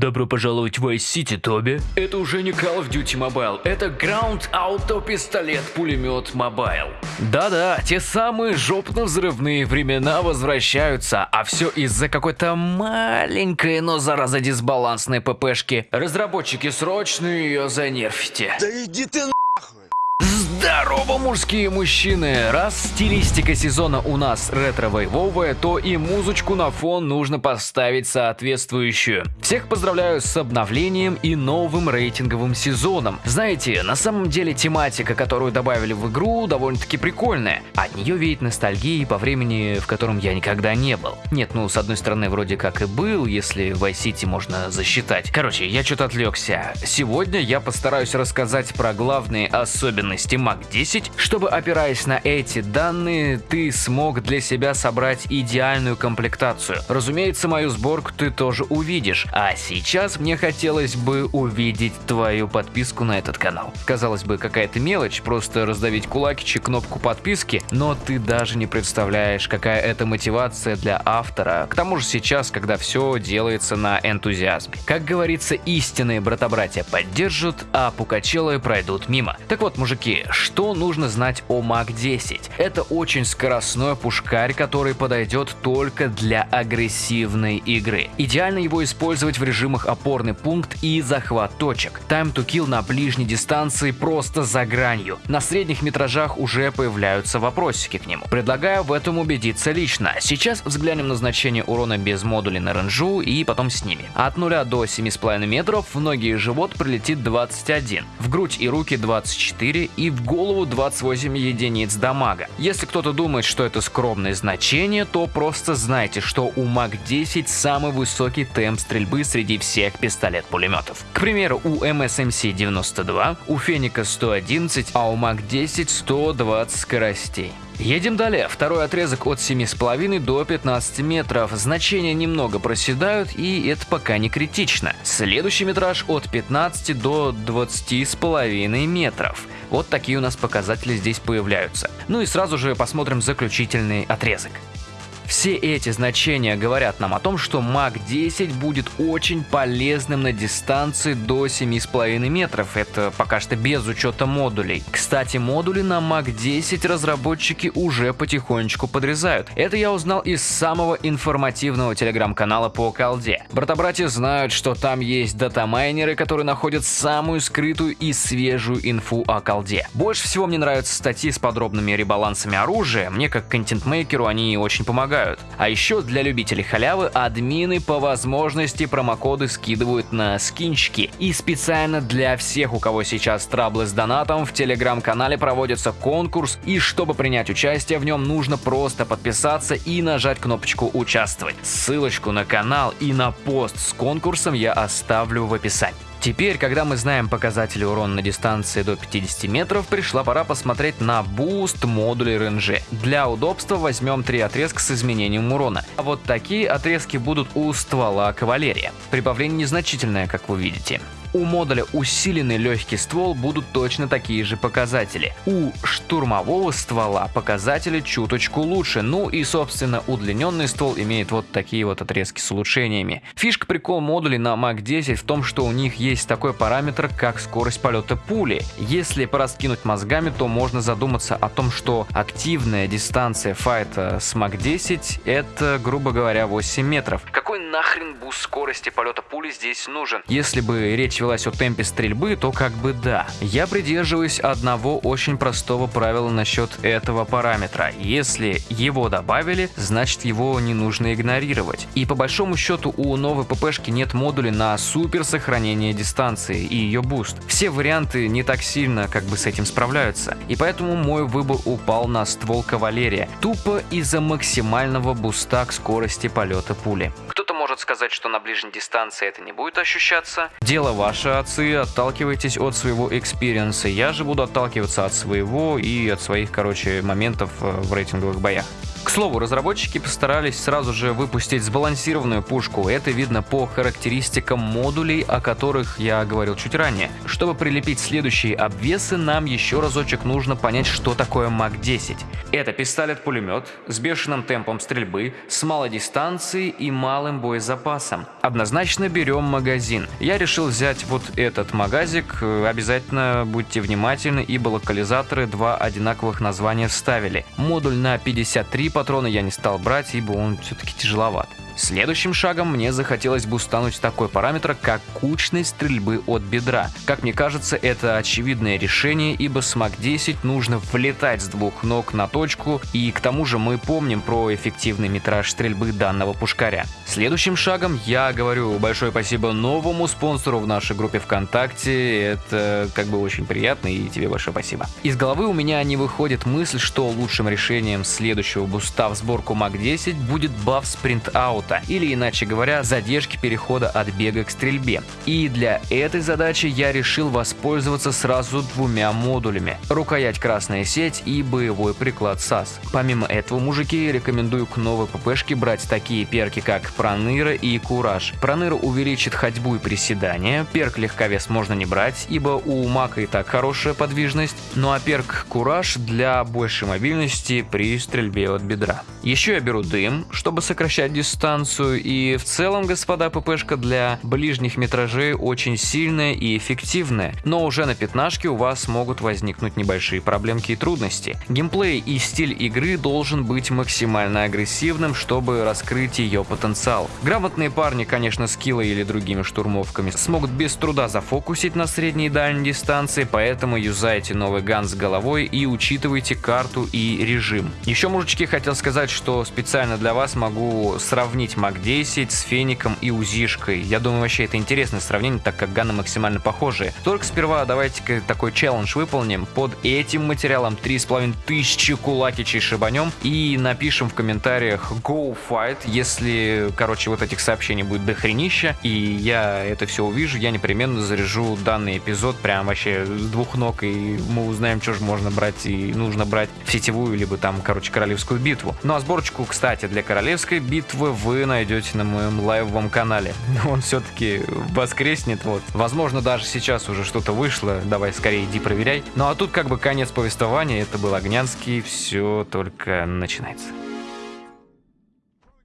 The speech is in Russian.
Добро пожаловать в Vice City, Тоби. Это уже не Call of Duty Mobile, это Ground Auto Пистолет Пулемет Mobile. Да-да, те самые жопно-взрывные времена возвращаются, а все из-за какой-то маленькой, но зараза дисбалансной ППшки. Разработчики, срочно ее занерфите. Да иди ты на... Здорово, мужские мужчины! Раз стилистика сезона у нас ретро-вейвовая, то и музычку на фон нужно поставить соответствующую. Всех поздравляю с обновлением и новым рейтинговым сезоном. Знаете, на самом деле тематика, которую добавили в игру, довольно-таки прикольная. От нее веет ностальгией по времени, в котором я никогда не был. Нет, ну, с одной стороны, вроде как и был, если в Vice City можно засчитать. Короче, я что-то отвлекся. Сегодня я постараюсь рассказать про главные особенности Mac 10, чтобы опираясь на эти данные, ты смог для себя собрать идеальную комплектацию. Разумеется, мою сборку ты тоже увидишь, а сейчас мне хотелось бы увидеть твою подписку на этот канал. Казалось бы, какая-то мелочь, просто раздавить кулакичи кнопку подписки, но ты даже не представляешь, какая это мотивация для автора. К тому же сейчас, когда все делается на энтузиазме. Как говорится, истинные брата-братья поддержат, а пукачелы пройдут мимо. Так вот, мужики, что нужно знать о Мак 10? Это очень скоростной пушкарь, который подойдет только для агрессивной игры. Идеально его использовать в режимах опорный пункт и захват точек. Time to kill на ближней дистанции просто за гранью. На средних метражах уже появляются вопросики к нему. Предлагаю в этом убедиться лично. Сейчас взглянем на значение урона без модулей на ренжу и потом с ними. От 0 до 7,5 метров в ноги и живот прилетит 21, в грудь и руки 24 и в голову 28 единиц дамага. Если кто-то думает, что это скромное значение, то просто знайте, что у МАК-10 самый высокий темп стрельбы среди всех пистолет-пулеметов. К примеру, у МСМС 92, у Феника 111, а у МАК-10 120 скоростей. Едем далее. Второй отрезок от 7,5 до 15 метров. Значения немного проседают, и это пока не критично. Следующий метраж от 15 до 20,5 метров. Вот такие у нас показатели здесь появляются. Ну и сразу же посмотрим заключительный отрезок. Все эти значения говорят нам о том, что Мак 10 будет очень полезным на дистанции до 7,5 метров. Это пока что без учета модулей. Кстати, модули на Мак 10 разработчики уже потихонечку подрезают. Это я узнал из самого информативного телеграм-канала по колде. Брата-братья знают, что там есть датамайнеры, которые находят самую скрытую и свежую инфу о колде. Больше всего мне нравятся статьи с подробными ребалансами оружия. Мне как контент-мейкеру они очень помогают помогают. А еще для любителей халявы админы по возможности промокоды скидывают на скинчики. И специально для всех, у кого сейчас траблы с донатом, в телеграм-канале проводится конкурс, и чтобы принять участие в нем, нужно просто подписаться и нажать кнопочку «Участвовать». Ссылочку на канал и на пост с конкурсом я оставлю в описании. Теперь, когда мы знаем показатели урона на дистанции до 50 метров, пришла пора посмотреть на буст модулей РНЖ. Для удобства возьмем три отрезка с изменением урона. А вот такие отрезки будут у ствола кавалерия. Прибавление незначительное, как вы видите. У модуля усиленный легкий ствол будут точно такие же показатели. У штурмового ствола показатели чуточку лучше, ну и собственно удлиненный ствол имеет вот такие вот отрезки с улучшениями. Фишка прикол модулей на Мак 10 в том, что у них есть такой параметр, как скорость полета пули. Если пораскинуть мозгами, то можно задуматься о том, что активная дистанция файта с Мак 10 это, грубо говоря, 8 метров. Какой нахрен буст скорости полета пули здесь нужен? Если бы речь велась о темпе стрельбы, то как бы да. Я придерживаюсь одного очень простого правила насчет этого параметра. Если его добавили, значит его не нужно игнорировать. И по большому счету у новой ППшки нет модуля на супер сохранение дистанции и ее буст. Все варианты не так сильно как бы с этим справляются. И поэтому мой выбор упал на ствол кавалерия. Тупо из-за максимального буста к скорости полета пули. Кто-то может сказать, что на ближней дистанции это не будет ощущаться. Дело ваше, отцы, отталкивайтесь от своего экспириенса. Я же буду отталкиваться от своего и от своих, короче, моментов э, в рейтинговых боях. К слову, разработчики постарались сразу же выпустить сбалансированную пушку. Это видно по характеристикам модулей, о которых я говорил чуть ранее. Чтобы прилепить следующие обвесы, нам еще разочек нужно понять, что такое МАК-10. Это пистолет-пулемет с бешеным темпом стрельбы, с малой дистанцией и малым боезапасом. Однозначно берем магазин. Я решил взять вот этот магазик. Обязательно будьте внимательны, ибо локализаторы два одинаковых названия вставили. Модуль на 53 патрона я не стал брать, ибо он все-таки тяжеловат. Следующим шагом мне захотелось бустануть такой параметр, как кучность стрельбы от бедра. Как мне кажется, это очевидное решение, ибо с МАК-10 нужно влетать с двух ног на точку, и к тому же мы помним про эффективный метраж стрельбы данного пушкаря. Следующим шагом я говорю большое спасибо новому спонсору в нашей группе ВКонтакте, это как бы очень приятно и тебе большое спасибо. Из головы у меня не выходит мысль, что лучшим решением следующего буста в сборку МАК-10 будет баф спринт аута, или иначе говоря, задержки перехода от бега к стрельбе. И для этой задачи я решил воспользоваться сразу двумя модулями. Рукоять красная сеть и боевой приклад САС. Помимо этого, мужики, рекомендую к новой ППшке брать такие перки, как Проныра и Кураж. Проныра увеличит ходьбу и приседания, перк легковес можно не брать, ибо у Мака и так хорошая подвижность, ну а перк Кураж для большей мобильности при стрельбе от бедра. Еще я беру дым, чтобы сокращать дистанцию, дистанцию, и в целом, господа, ППшка для ближних метражей очень сильная и эффективная, но уже на пятнашке у вас могут возникнуть небольшие проблемки и трудности. Геймплей и стиль игры должен быть максимально агрессивным, чтобы раскрыть ее потенциал. Грамотные парни, конечно, с килой или другими штурмовками смогут без труда зафокусить на средней и дальней дистанции, поэтому юзайте новый ган с головой и учитывайте карту и режим. Еще, мужички, хотел сказать, что специально для вас могу сравнить сравнить МАК-10 с Феником и УЗИшкой. Я думаю, вообще это интересное сравнение, так как ганы максимально похожие. Только сперва давайте такой челлендж выполним. Под этим материалом 3500 кулакичей шибанем и напишем в комментариях Go Fight, если, короче, вот этих сообщений будет дохренища, и я это все увижу, я непременно заряжу данный эпизод прям вообще с двух ног, и мы узнаем, что же можно брать и нужно брать в сетевую, либо там, короче, королевскую битву. Ну а сборочку, кстати, для королевской битвы вы найдете на моем лайвовом канале. Он все-таки воскреснет, вот. Возможно, даже сейчас уже что-то вышло, давай скорее иди проверяй. Ну а тут как бы конец повествования, это был Огнянский, все только начинается.